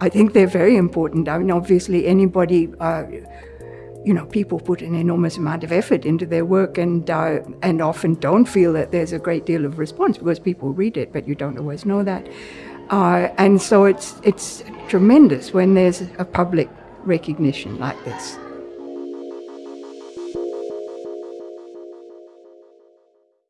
I think they're very important. I mean, obviously, anybody, uh, you know, people put an enormous amount of effort into their work and, uh, and often don't feel that there's a great deal of response because people read it, but you don't always know that. Uh, and so it's, it's tremendous when there's a public recognition like this.